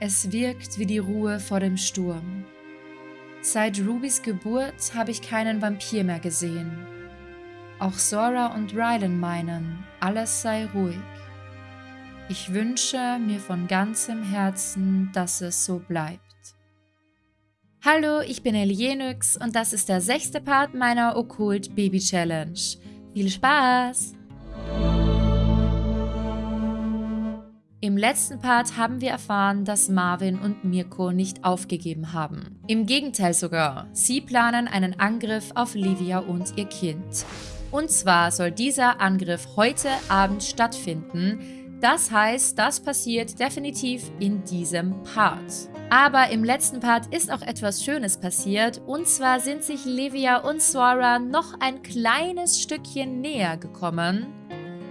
Es wirkt wie die Ruhe vor dem Sturm. Seit Rubys Geburt habe ich keinen Vampir mehr gesehen. Auch Sora und Rylan meinen, alles sei ruhig. Ich wünsche mir von ganzem Herzen, dass es so bleibt. Hallo, ich bin Elienix und das ist der sechste Part meiner Okkult Baby Challenge. Viel Spaß! Im letzten Part haben wir erfahren, dass Marvin und Mirko nicht aufgegeben haben. Im Gegenteil sogar, sie planen einen Angriff auf Livia und ihr Kind. Und zwar soll dieser Angriff heute Abend stattfinden. Das heißt, das passiert definitiv in diesem Part. Aber im letzten Part ist auch etwas Schönes passiert. Und zwar sind sich Livia und Sora noch ein kleines Stückchen näher gekommen.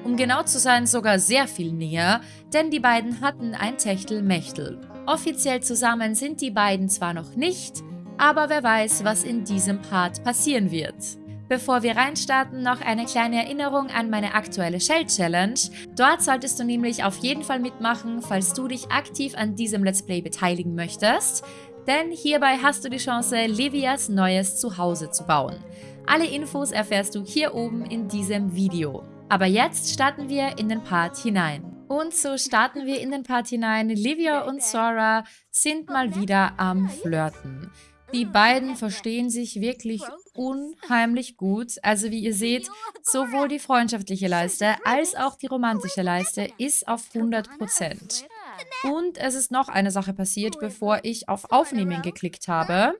Um genau zu sein, sogar sehr viel näher, denn die beiden hatten ein Techtelmechtel. Offiziell zusammen sind die beiden zwar noch nicht, aber wer weiß, was in diesem Part passieren wird. Bevor wir reinstarten, noch eine kleine Erinnerung an meine aktuelle Shell Challenge. Dort solltest du nämlich auf jeden Fall mitmachen, falls du dich aktiv an diesem Let's Play beteiligen möchtest. Denn hierbei hast du die Chance, Livias neues Zuhause zu bauen. Alle Infos erfährst du hier oben in diesem Video. Aber jetzt starten wir in den Part hinein. Und so starten wir in den Part hinein. Livia und Sora sind mal wieder am Flirten. Die beiden verstehen sich wirklich unheimlich gut. Also wie ihr seht, sowohl die freundschaftliche Leiste als auch die romantische Leiste ist auf 100%. Und es ist noch eine Sache passiert, bevor ich auf Aufnehmen geklickt habe.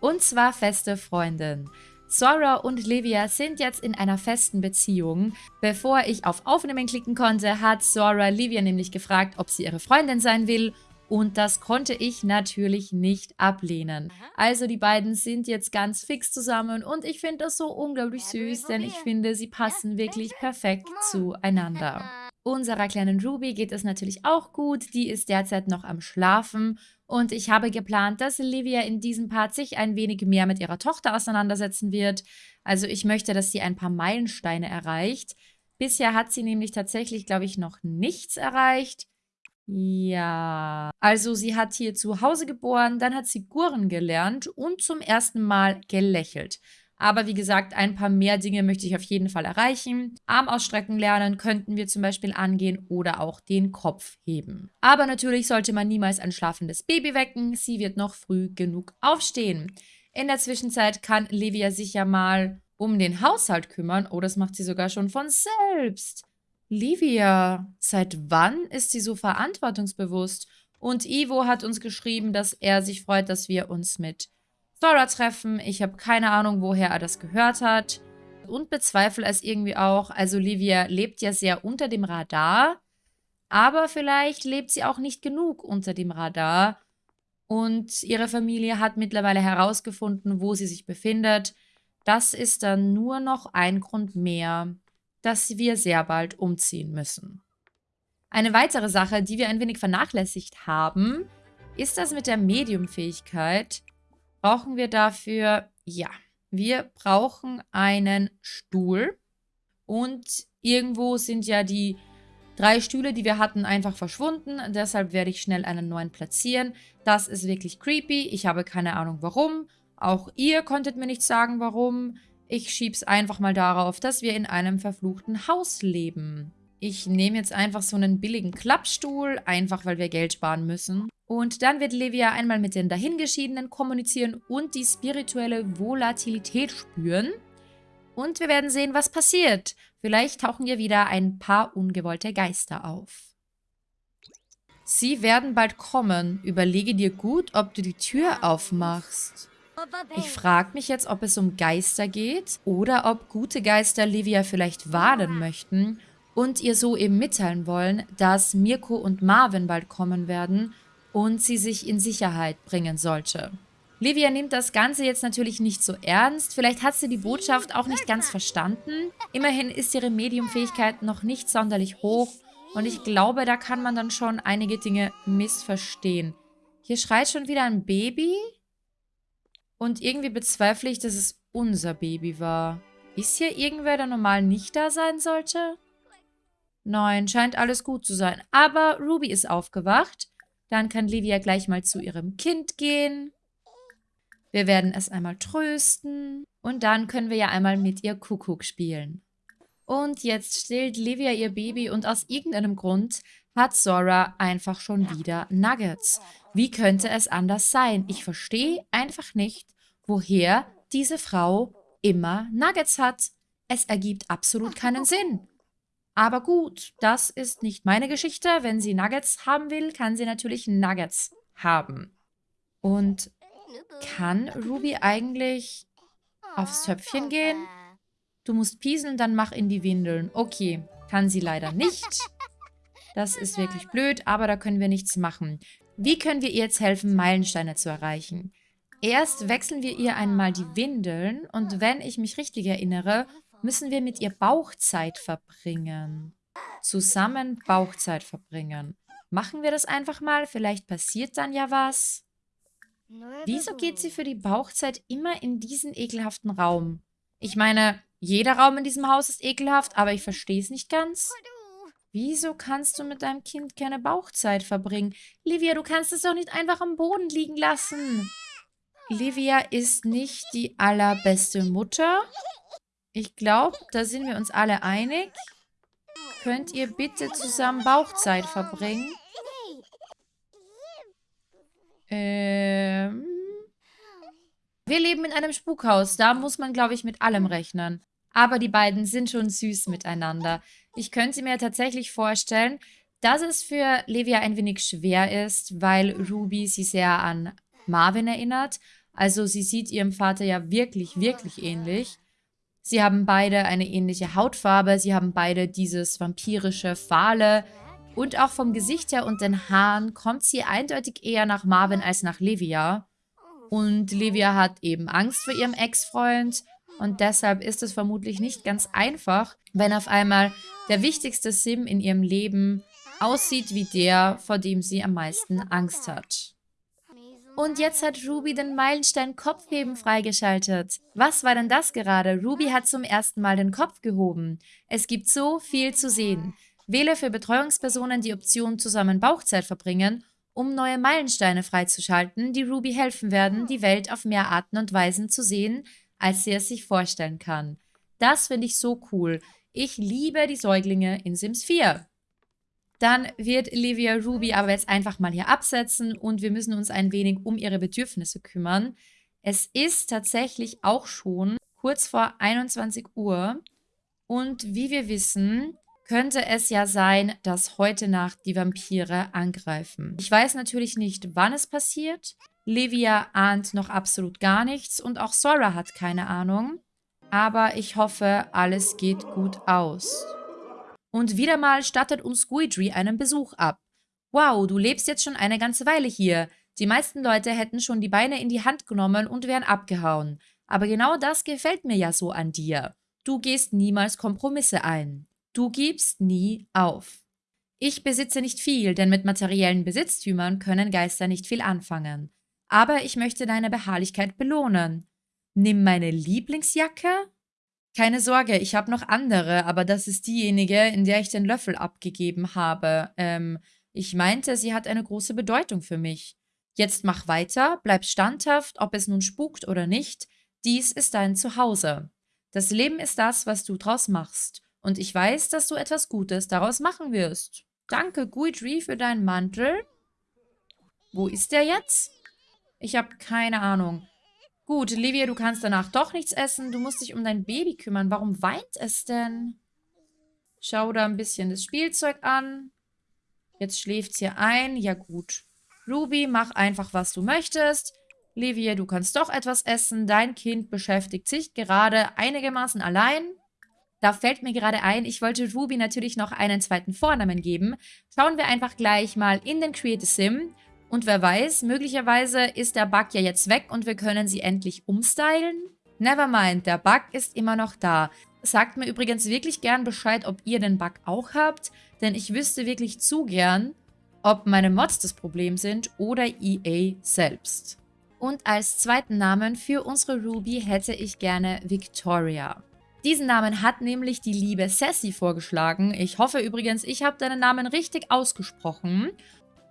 Und zwar feste Freundin. Sora und Livia sind jetzt in einer festen Beziehung. Bevor ich auf Aufnehmen klicken konnte, hat Sora Livia nämlich gefragt, ob sie ihre Freundin sein will. Und das konnte ich natürlich nicht ablehnen. Also die beiden sind jetzt ganz fix zusammen und ich finde das so unglaublich süß, denn ich finde, sie passen wirklich perfekt. zueinander. Unserer kleinen Ruby geht es natürlich auch gut, die ist derzeit noch am Schlafen und ich habe geplant, dass Olivia in diesem Part sich ein wenig mehr mit ihrer Tochter auseinandersetzen wird. Also ich möchte, dass sie ein paar Meilensteine erreicht. Bisher hat sie nämlich tatsächlich, glaube ich, noch nichts erreicht. Ja, also sie hat hier zu Hause geboren, dann hat sie Gurren gelernt und zum ersten Mal gelächelt. Aber wie gesagt, ein paar mehr Dinge möchte ich auf jeden Fall erreichen. Arm ausstrecken lernen könnten wir zum Beispiel angehen oder auch den Kopf heben. Aber natürlich sollte man niemals ein schlafendes Baby wecken. Sie wird noch früh genug aufstehen. In der Zwischenzeit kann Livia sich ja mal um den Haushalt kümmern. Oh, das macht sie sogar schon von selbst. Livia, seit wann ist sie so verantwortungsbewusst? Und Ivo hat uns geschrieben, dass er sich freut, dass wir uns mit Sora treffen. Ich habe keine Ahnung, woher er das gehört hat. Und bezweifle es irgendwie auch. Also Livia lebt ja sehr unter dem Radar. Aber vielleicht lebt sie auch nicht genug unter dem Radar. Und ihre Familie hat mittlerweile herausgefunden, wo sie sich befindet. Das ist dann nur noch ein Grund mehr, dass wir sehr bald umziehen müssen. Eine weitere Sache, die wir ein wenig vernachlässigt haben, ist das mit der Mediumfähigkeit brauchen wir dafür, ja, wir brauchen einen Stuhl. Und irgendwo sind ja die drei Stühle, die wir hatten, einfach verschwunden. Deshalb werde ich schnell einen neuen platzieren. Das ist wirklich creepy. Ich habe keine Ahnung warum. Auch ihr konntet mir nicht sagen warum. Ich schieb's einfach mal darauf, dass wir in einem verfluchten Haus leben. Ich nehme jetzt einfach so einen billigen Klappstuhl, einfach weil wir Geld sparen müssen. Und dann wird Livia einmal mit den Dahingeschiedenen kommunizieren und die spirituelle Volatilität spüren. Und wir werden sehen, was passiert. Vielleicht tauchen hier wieder ein paar ungewollte Geister auf. Sie werden bald kommen. Überlege dir gut, ob du die Tür aufmachst. Ich frage mich jetzt, ob es um Geister geht oder ob gute Geister Livia vielleicht warnen möchten und ihr so eben mitteilen wollen, dass Mirko und Marvin bald kommen werden und sie sich in Sicherheit bringen sollte. Livia nimmt das Ganze jetzt natürlich nicht so ernst. Vielleicht hat sie die Botschaft auch nicht ganz verstanden. Immerhin ist ihre Mediumfähigkeit noch nicht sonderlich hoch. Und ich glaube, da kann man dann schon einige Dinge missverstehen. Hier schreit schon wieder ein Baby. Und irgendwie bezweifle ich, dass es unser Baby war. Ist hier irgendwer, der normal nicht da sein sollte? Nein, scheint alles gut zu sein. Aber Ruby ist aufgewacht. Dann kann Livia gleich mal zu ihrem Kind gehen. Wir werden es einmal trösten. Und dann können wir ja einmal mit ihr Kuckuck spielen. Und jetzt stillt Livia ihr Baby und aus irgendeinem Grund hat Sora einfach schon wieder Nuggets. Wie könnte es anders sein? Ich verstehe einfach nicht, woher diese Frau immer Nuggets hat. Es ergibt absolut keinen Sinn. Aber gut, das ist nicht meine Geschichte. Wenn sie Nuggets haben will, kann sie natürlich Nuggets haben. Und kann Ruby eigentlich aufs Töpfchen gehen? Du musst pieseln, dann mach in die Windeln. Okay, kann sie leider nicht. Das ist wirklich blöd, aber da können wir nichts machen. Wie können wir ihr jetzt helfen, Meilensteine zu erreichen? Erst wechseln wir ihr einmal die Windeln und wenn ich mich richtig erinnere, müssen wir mit ihr Bauchzeit verbringen. Zusammen Bauchzeit verbringen. Machen wir das einfach mal, vielleicht passiert dann ja was. Wieso geht sie für die Bauchzeit immer in diesen ekelhaften Raum? Ich meine, jeder Raum in diesem Haus ist ekelhaft, aber ich verstehe es nicht ganz. Wieso kannst du mit deinem Kind keine Bauchzeit verbringen? Livia, du kannst es doch nicht einfach am Boden liegen lassen. Livia ist nicht die allerbeste Mutter. Ich glaube, da sind wir uns alle einig. Könnt ihr bitte zusammen Bauchzeit verbringen? Ähm. Wir leben in einem Spukhaus. Da muss man, glaube ich, mit allem rechnen. Aber die beiden sind schon süß miteinander. Ich könnte mir tatsächlich vorstellen, dass es für Livia ein wenig schwer ist, weil Ruby sie sehr an Marvin erinnert. Also sie sieht ihrem Vater ja wirklich, wirklich ähnlich. Sie haben beide eine ähnliche Hautfarbe, sie haben beide dieses vampirische Fahle und auch vom Gesicht her und den Haaren kommt sie eindeutig eher nach Marvin als nach Livia. Und Livia hat eben Angst vor ihrem Ex-Freund und deshalb ist es vermutlich nicht ganz einfach, wenn auf einmal der wichtigste Sim in ihrem Leben aussieht wie der, vor dem sie am meisten Angst hat. Und jetzt hat Ruby den Meilenstein Kopfheben freigeschaltet. Was war denn das gerade? Ruby hat zum ersten Mal den Kopf gehoben. Es gibt so viel zu sehen. Wähle für Betreuungspersonen die Option zusammen Bauchzeit verbringen, um neue Meilensteine freizuschalten, die Ruby helfen werden, die Welt auf mehr Arten und Weisen zu sehen, als sie es sich vorstellen kann. Das finde ich so cool. Ich liebe die Säuglinge in Sims 4. Dann wird Livia Ruby aber jetzt einfach mal hier absetzen und wir müssen uns ein wenig um ihre Bedürfnisse kümmern. Es ist tatsächlich auch schon kurz vor 21 Uhr und wie wir wissen, könnte es ja sein, dass heute Nacht die Vampire angreifen. Ich weiß natürlich nicht, wann es passiert. Livia ahnt noch absolut gar nichts und auch Sora hat keine Ahnung. Aber ich hoffe, alles geht gut aus. Und wieder mal stattet uns Guidry einen Besuch ab. Wow, du lebst jetzt schon eine ganze Weile hier. Die meisten Leute hätten schon die Beine in die Hand genommen und wären abgehauen. Aber genau das gefällt mir ja so an dir. Du gehst niemals Kompromisse ein. Du gibst nie auf. Ich besitze nicht viel, denn mit materiellen Besitztümern können Geister nicht viel anfangen. Aber ich möchte deine Beharrlichkeit belohnen. Nimm meine Lieblingsjacke keine Sorge, ich habe noch andere, aber das ist diejenige, in der ich den Löffel abgegeben habe. Ähm, ich meinte, sie hat eine große Bedeutung für mich. Jetzt mach weiter, bleib standhaft, ob es nun spukt oder nicht. Dies ist dein Zuhause. Das Leben ist das, was du draus machst. Und ich weiß, dass du etwas Gutes daraus machen wirst. Danke, Guidry, für deinen Mantel. Wo ist der jetzt? Ich habe keine Ahnung. Gut, Livia, du kannst danach doch nichts essen. Du musst dich um dein Baby kümmern. Warum weint es denn? Schau da ein bisschen das Spielzeug an. Jetzt schläft hier ein. Ja gut. Ruby, mach einfach, was du möchtest. Livia, du kannst doch etwas essen. Dein Kind beschäftigt sich gerade einigermaßen allein. Da fällt mir gerade ein, ich wollte Ruby natürlich noch einen zweiten Vornamen geben. Schauen wir einfach gleich mal in den Create Sim. Und wer weiß, möglicherweise ist der Bug ja jetzt weg und wir können sie endlich umstylen. Nevermind, der Bug ist immer noch da. Sagt mir übrigens wirklich gern Bescheid, ob ihr den Bug auch habt, denn ich wüsste wirklich zu gern, ob meine Mods das Problem sind oder EA selbst. Und als zweiten Namen für unsere Ruby hätte ich gerne Victoria. Diesen Namen hat nämlich die liebe Sassy vorgeschlagen. Ich hoffe übrigens, ich habe deinen Namen richtig ausgesprochen.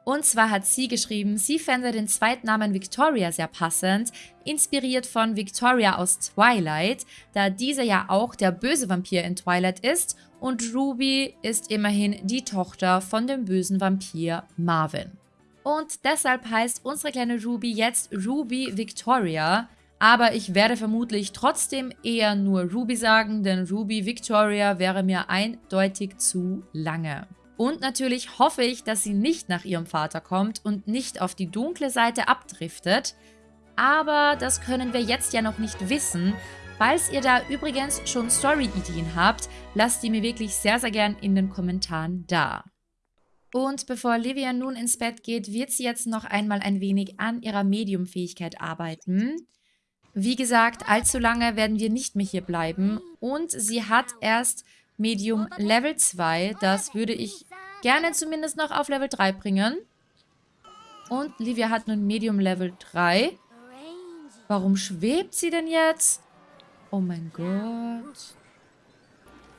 Und zwar hat sie geschrieben, sie fände den Zweitnamen Victoria sehr passend, inspiriert von Victoria aus Twilight, da dieser ja auch der böse Vampir in Twilight ist und Ruby ist immerhin die Tochter von dem bösen Vampir Marvin. Und deshalb heißt unsere kleine Ruby jetzt Ruby Victoria, aber ich werde vermutlich trotzdem eher nur Ruby sagen, denn Ruby Victoria wäre mir eindeutig zu lange. Und natürlich hoffe ich, dass sie nicht nach ihrem Vater kommt und nicht auf die dunkle Seite abdriftet. Aber das können wir jetzt ja noch nicht wissen. Falls ihr da übrigens schon Story-Ideen habt, lasst die mir wirklich sehr, sehr gern in den Kommentaren da. Und bevor Livia nun ins Bett geht, wird sie jetzt noch einmal ein wenig an ihrer Mediumfähigkeit arbeiten. Wie gesagt, allzu lange werden wir nicht mehr hier bleiben. Und sie hat erst Medium Level 2. Das würde ich gerne zumindest noch auf Level 3 bringen. Und Livia hat nun Medium Level 3. Warum schwebt sie denn jetzt? Oh mein Gott.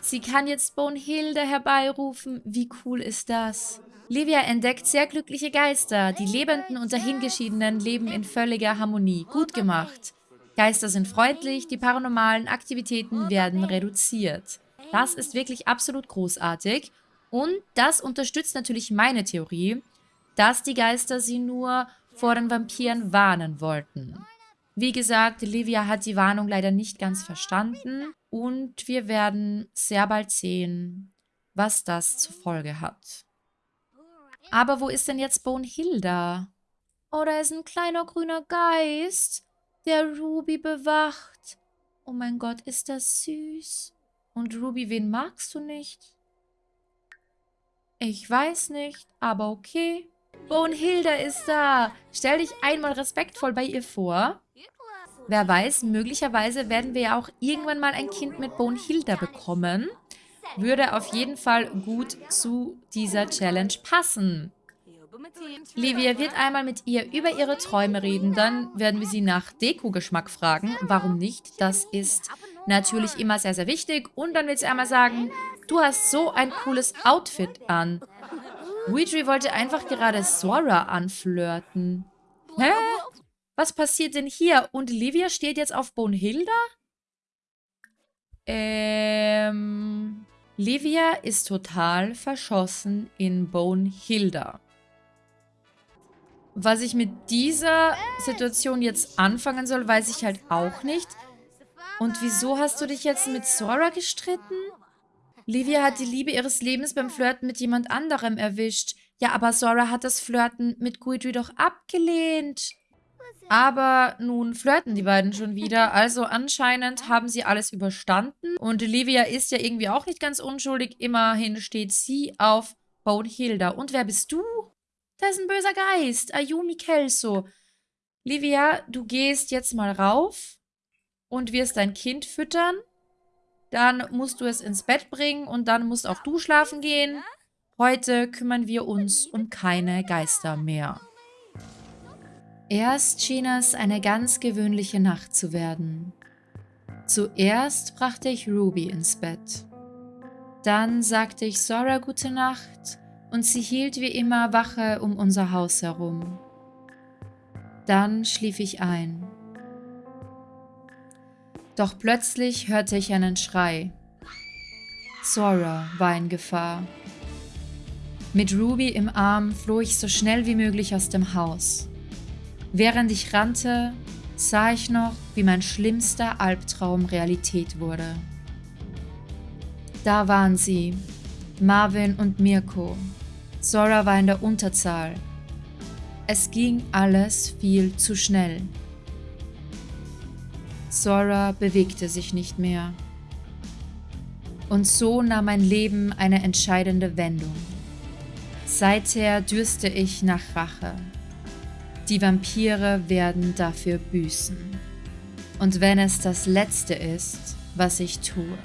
Sie kann jetzt Bonehilde herbeirufen. Wie cool ist das? Livia entdeckt sehr glückliche Geister. Die Lebenden und Dahingeschiedenen leben in völliger Harmonie. Gut gemacht. Geister sind freundlich, die paranormalen Aktivitäten werden reduziert. Das ist wirklich absolut großartig. Und das unterstützt natürlich meine Theorie, dass die Geister sie nur vor den Vampiren warnen wollten. Wie gesagt, Livia hat die Warnung leider nicht ganz verstanden und wir werden sehr bald sehen, was das zur Folge hat. Aber wo ist denn jetzt Bonehilda? Oh, da ist ein kleiner grüner Geist, der Ruby bewacht. Oh mein Gott, ist das süß. Und Ruby, wen magst du nicht? Ich weiß nicht, aber okay. Bonehilda ist da. Stell dich einmal respektvoll bei ihr vor. Wer weiß, möglicherweise werden wir ja auch irgendwann mal ein Kind mit Bonehilda bekommen. Würde auf jeden Fall gut zu dieser Challenge passen. Livia wird einmal mit ihr über ihre Träume reden, dann werden wir sie nach Deko-Geschmack fragen. Warum nicht? Das ist natürlich immer sehr, sehr wichtig. Und dann wird sie einmal sagen, du hast so ein cooles Outfit an. Ouija wollte einfach gerade Sora anflirten. Hä? Was passiert denn hier? Und Livia steht jetzt auf Bonehilda? Ähm... Livia ist total verschossen in Bonehilda. Was ich mit dieser Situation jetzt anfangen soll, weiß ich halt auch nicht. Und wieso hast du dich jetzt mit Sora gestritten? Livia hat die Liebe ihres Lebens beim Flirten mit jemand anderem erwischt. Ja, aber Sora hat das Flirten mit Guidry doch abgelehnt. Aber nun flirten die beiden schon wieder, also anscheinend haben sie alles überstanden. Und Livia ist ja irgendwie auch nicht ganz unschuldig. Immerhin steht sie auf Hilda. Und wer bist du? Da ist ein böser Geist. Ayumi Kelso. Livia, du gehst jetzt mal rauf und wirst dein Kind füttern. Dann musst du es ins Bett bringen und dann musst auch du schlafen gehen. Heute kümmern wir uns um keine Geister mehr. Erst schien es eine ganz gewöhnliche Nacht zu werden. Zuerst brachte ich Ruby ins Bett. Dann sagte ich Sora gute Nacht und sie hielt wie immer Wache um unser Haus herum. Dann schlief ich ein. Doch plötzlich hörte ich einen Schrei. Sora war in Gefahr. Mit Ruby im Arm floh ich so schnell wie möglich aus dem Haus. Während ich rannte, sah ich noch, wie mein schlimmster Albtraum Realität wurde. Da waren sie, Marvin und Mirko. Sora war in der Unterzahl. Es ging alles viel zu schnell. Sora bewegte sich nicht mehr. Und so nahm mein Leben eine entscheidende Wendung. Seither dürste ich nach Rache. Die Vampire werden dafür büßen. Und wenn es das Letzte ist, was ich tue.